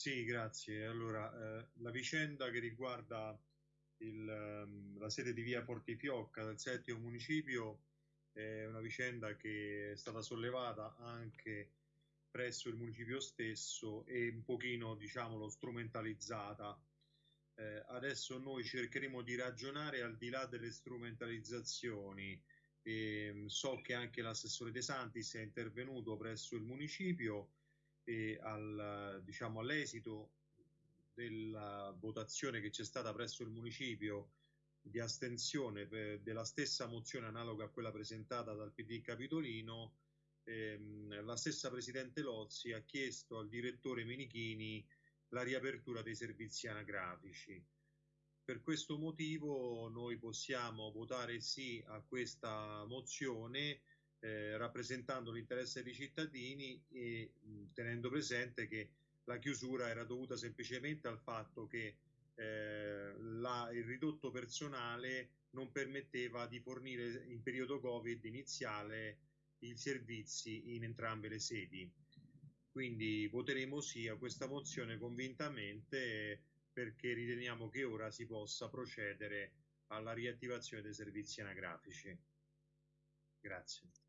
Sì, grazie. Allora, eh, la vicenda che riguarda il, ehm, la sede di via Fortifiocca del settimo municipio è una vicenda che è stata sollevata anche presso il municipio stesso e un pochino, diciamolo, strumentalizzata. Eh, adesso noi cercheremo di ragionare al di là delle strumentalizzazioni. E, so che anche l'assessore De Santis è intervenuto presso il municipio e al, diciamo, all'esito della votazione che c'è stata presso il municipio di astensione della stessa mozione analoga a quella presentata dal PD Capitolino, ehm, la stessa Presidente Lozzi ha chiesto al direttore Menichini la riapertura dei servizi anagrafici. Per questo motivo noi possiamo votare sì a questa mozione eh, rappresentando l'interesse dei cittadini e mh, tenendo presente che la chiusura era dovuta semplicemente al fatto che eh, la, il ridotto personale non permetteva di fornire in periodo Covid iniziale i servizi in entrambe le sedi. Quindi voteremo sì a questa mozione convintamente perché riteniamo che ora si possa procedere alla riattivazione dei servizi anagrafici. Grazie.